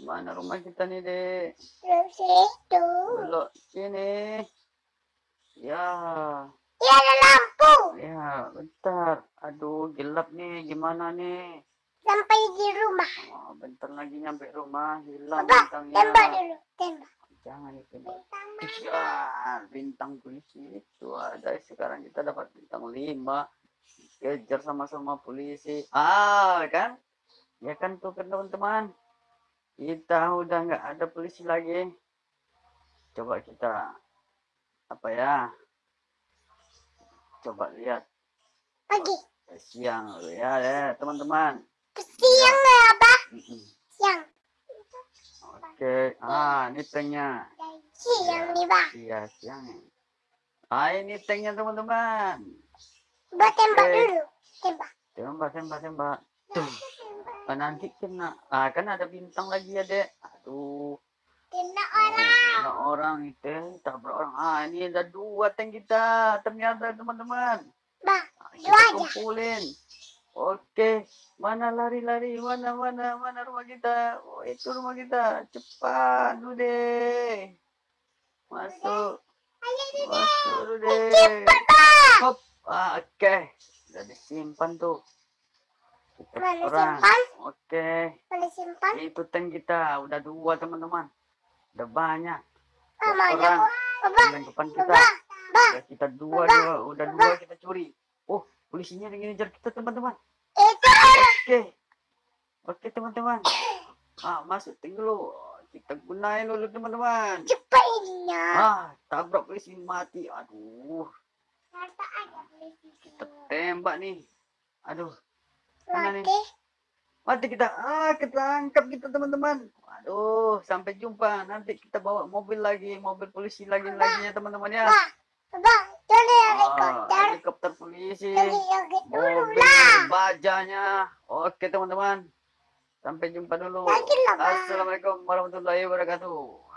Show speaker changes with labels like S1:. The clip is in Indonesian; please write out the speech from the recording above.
S1: Mana rumah kita nih, Dek?
S2: Belum situ.
S1: Belok sini. Ya,
S2: Ya ada lampu.
S1: ya, bentar. Aduh, gelap nih. Gimana nih?
S2: Sampai di rumah.
S1: Oh, bentar lagi nyampe rumah. Hilang
S2: Papa,
S1: bintangnya.
S2: tembak dulu. Tembak.
S1: Jangan ditembak.
S2: Bintang
S1: Ya, bintang polisi itu ada. Sekarang kita dapat bintang lima. Kejar sama-sama polisi. Ah, kan? Ya kan tuh kan teman-teman. Kita udah nggak ada polisi lagi. Coba kita apa ya? Coba lihat
S2: pagi.
S1: Eh, siang ya, ya teman-teman.
S2: Siang nggak apa? Siang.
S1: Oke, ah ini tanknya.
S2: Siang nih bang.
S1: Iya siang. Ah ini tanknya teman-teman.
S2: Buat tembak dulu. Tembak.
S1: Tembak, tembak, tembak. Tuh. Nanti kena. Ah, kan ada bintang lagi ya, Dek. Aduh.
S2: Kena
S1: Oh,
S2: orang.
S1: kena orang itu. Tabrak orang. Ah, ini ada dua tank kita. Ternyata, teman-teman. Ah,
S2: Dua
S1: kita
S2: aja.
S1: kumpulin. Oke. Mana lari-lari? Mana, mana, mana rumah kita? Oh, itu rumah kita. Cepat, deh. Masuk.
S2: Ayo dulu.
S1: Masuk deh.
S2: Cepat.
S1: Ah, oke. Udah disimpan tuh.
S2: Mana
S1: orang.
S2: simpan?
S1: Oke.
S2: Boleh simpan?
S1: Itu tank kita. Udah dua, teman-teman. Udah banyak.
S2: Ah, mana
S1: orang.
S2: bu? Baba.
S1: Yang depan kita. Udah kita dua, dua. Udah dua kita curi. Oh, polisinya lagi ngejar kita, teman-teman.
S2: Itu orang.
S1: Oke. Oke, teman-teman. Ah, masuk dulu. Kita gunain dulu, teman-teman.
S2: Cepatnya.
S1: Ah, tabrak polisi mati. Aduh, kita tembak nih. Aduh, Mana nih?
S2: Mati.
S1: Kita. Ah, ketangkap kita teman-teman. Aduh, sampai jumpa. Nanti kita bawa mobil lagi, mobil polisi lagi lagi ya teman-teman ya.
S2: Bang. Bang. Jadi
S1: Ah,
S2: helikopter.
S1: helikopter polisi. Mobil bajanya. Oke teman-teman. Sampai jumpa dulu. Assalamualaikum warahmatullahi wabarakatuh.